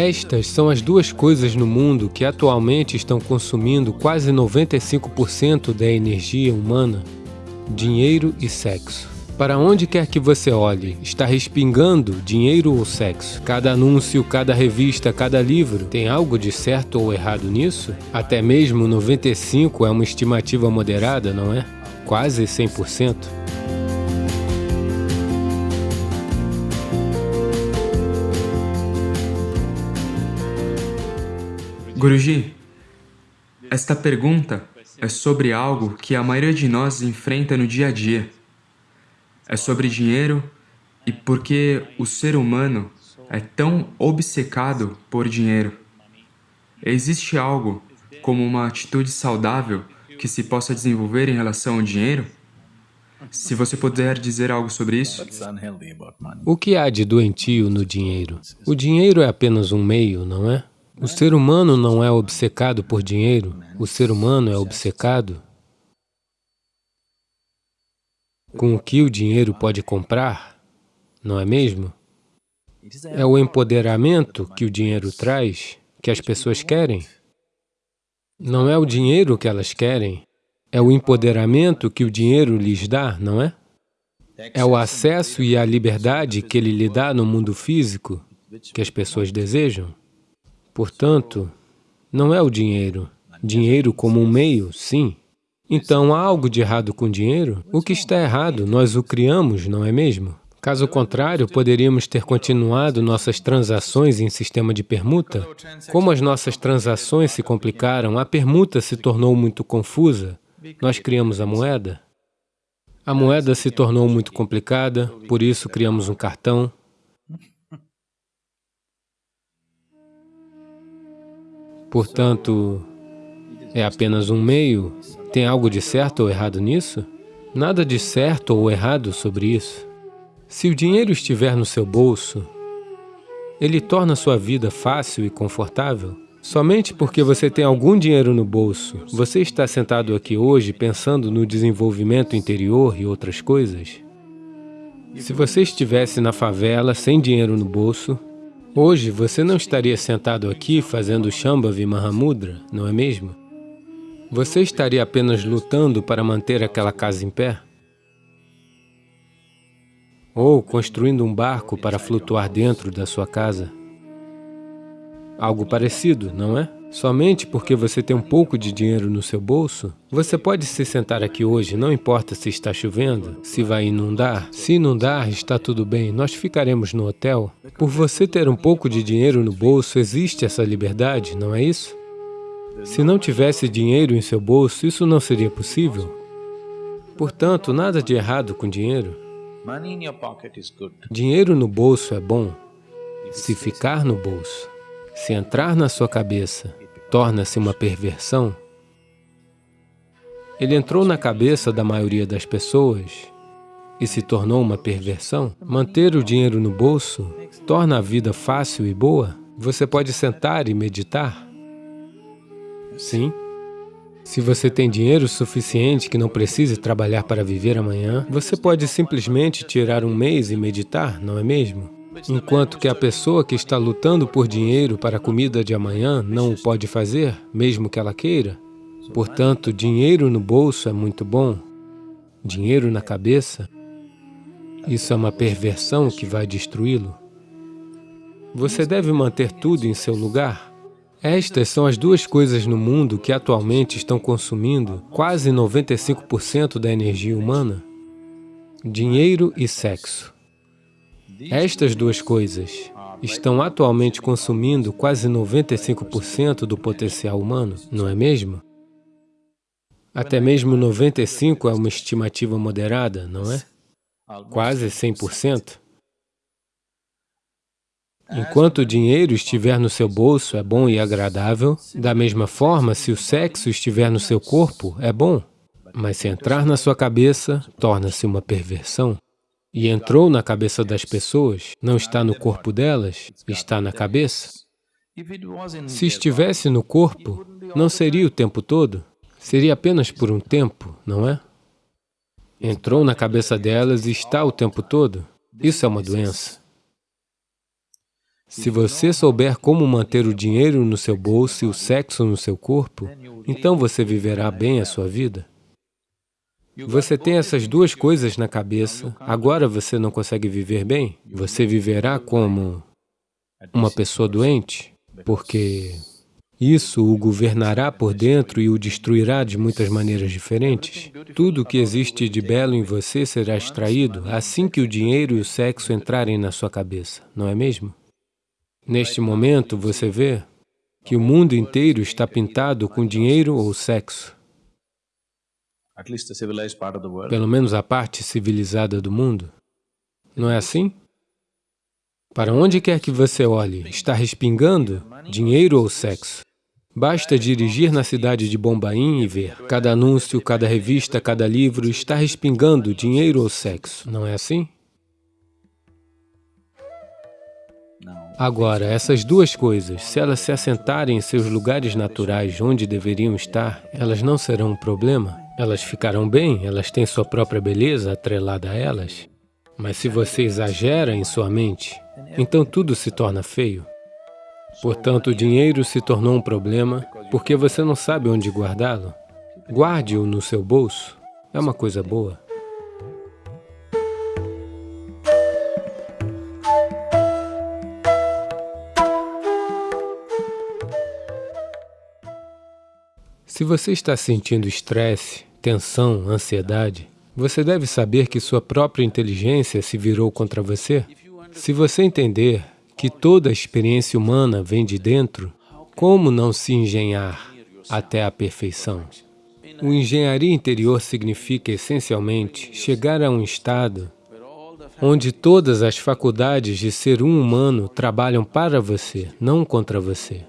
Estas são as duas coisas no mundo que atualmente estão consumindo quase 95% da energia humana: dinheiro e sexo. Para onde quer que você olhe, está respingando dinheiro ou sexo? Cada anúncio, cada revista, cada livro, tem algo de certo ou errado nisso? Até mesmo 95 é uma estimativa moderada, não é? Quase 100%. Guruji, esta pergunta é sobre algo que a maioria de nós enfrenta no dia a dia. É sobre dinheiro e por que o ser humano é tão obcecado por dinheiro. Existe algo como uma atitude saudável que se possa desenvolver em relação ao dinheiro? Se você puder dizer algo sobre isso. O que há de doentio no dinheiro? O dinheiro é apenas um meio, não é? O ser humano não é obcecado por dinheiro, o ser humano é obcecado com o que o dinheiro pode comprar, não é mesmo? É o empoderamento que o dinheiro traz, que as pessoas querem. Não é o dinheiro que elas querem, é o empoderamento que o dinheiro lhes dá, não é? É o acesso e a liberdade que ele lhe dá no mundo físico que as pessoas desejam. Portanto, não é o dinheiro. Dinheiro como um meio, sim. Então, há algo de errado com o dinheiro? O que está errado, nós o criamos, não é mesmo? Caso contrário, poderíamos ter continuado nossas transações em sistema de permuta. Como as nossas transações se complicaram, a permuta se tornou muito confusa. Nós criamos a moeda. A moeda se tornou muito complicada, por isso criamos um cartão. Portanto, é apenas um meio. Tem algo de certo ou errado nisso? Nada de certo ou errado sobre isso. Se o dinheiro estiver no seu bolso, ele torna sua vida fácil e confortável. Somente porque você tem algum dinheiro no bolso, você está sentado aqui hoje pensando no desenvolvimento interior e outras coisas? Se você estivesse na favela sem dinheiro no bolso, Hoje você não estaria sentado aqui fazendo Shambhavi Mahamudra, não é mesmo? Você estaria apenas lutando para manter aquela casa em pé? Ou construindo um barco para flutuar dentro da sua casa? Algo parecido, não é? Somente porque você tem um pouco de dinheiro no seu bolso, você pode se sentar aqui hoje, não importa se está chovendo, se vai inundar. Se inundar, está tudo bem, nós ficaremos no hotel. Por você ter um pouco de dinheiro no bolso, existe essa liberdade, não é isso? Se não tivesse dinheiro em seu bolso, isso não seria possível. Portanto, nada de errado com dinheiro. Dinheiro no bolso é bom, se ficar no bolso. Se entrar na sua cabeça, torna-se uma perversão. Ele entrou na cabeça da maioria das pessoas e se tornou uma perversão. Manter o dinheiro no bolso torna a vida fácil e boa. Você pode sentar e meditar. Sim. Se você tem dinheiro suficiente que não precise trabalhar para viver amanhã, você pode simplesmente tirar um mês e meditar, não é mesmo? Enquanto que a pessoa que está lutando por dinheiro para a comida de amanhã não o pode fazer, mesmo que ela queira. Portanto, dinheiro no bolso é muito bom. Dinheiro na cabeça, isso é uma perversão que vai destruí-lo. Você deve manter tudo em seu lugar. Estas são as duas coisas no mundo que atualmente estão consumindo quase 95% da energia humana. Dinheiro e sexo. Estas duas coisas estão atualmente consumindo quase 95% do potencial humano, não é mesmo? Até mesmo 95% é uma estimativa moderada, não é? Quase 100%. Enquanto o dinheiro estiver no seu bolso, é bom e agradável. Da mesma forma, se o sexo estiver no seu corpo, é bom. Mas se entrar na sua cabeça, torna-se uma perversão e entrou na cabeça das pessoas, não está no corpo delas, está na cabeça. Se estivesse no corpo, não seria o tempo todo, seria apenas por um tempo, não é? Entrou na cabeça delas e está o tempo todo. Isso é uma doença. Se você souber como manter o dinheiro no seu bolso e o sexo no seu corpo, então você viverá bem a sua vida. Você tem essas duas coisas na cabeça, agora você não consegue viver bem? Você viverá como uma pessoa doente? Porque isso o governará por dentro e o destruirá de muitas maneiras diferentes. Tudo o que existe de belo em você será extraído assim que o dinheiro e o sexo entrarem na sua cabeça, não é mesmo? Neste momento, você vê que o mundo inteiro está pintado com dinheiro ou sexo. Pelo menos a parte civilizada do mundo. Não é assim? Para onde quer que você olhe, está respingando dinheiro ou sexo. Basta dirigir na cidade de Bombaim e ver. Cada anúncio, cada revista, cada livro está respingando dinheiro ou sexo. Não é assim? Agora, essas duas coisas, se elas se assentarem em seus lugares naturais onde deveriam estar, elas não serão um problema. Elas ficarão bem, elas têm sua própria beleza atrelada a elas. Mas se você exagera em sua mente, então tudo se torna feio. Portanto, o dinheiro se tornou um problema porque você não sabe onde guardá-lo. Guarde-o no seu bolso. É uma coisa boa. Se você está sentindo estresse, tensão, ansiedade, você deve saber que sua própria inteligência se virou contra você. Se você entender que toda a experiência humana vem de dentro, como não se engenhar até a perfeição? O engenharia interior significa, essencialmente, chegar a um estado onde todas as faculdades de ser um humano trabalham para você, não contra você.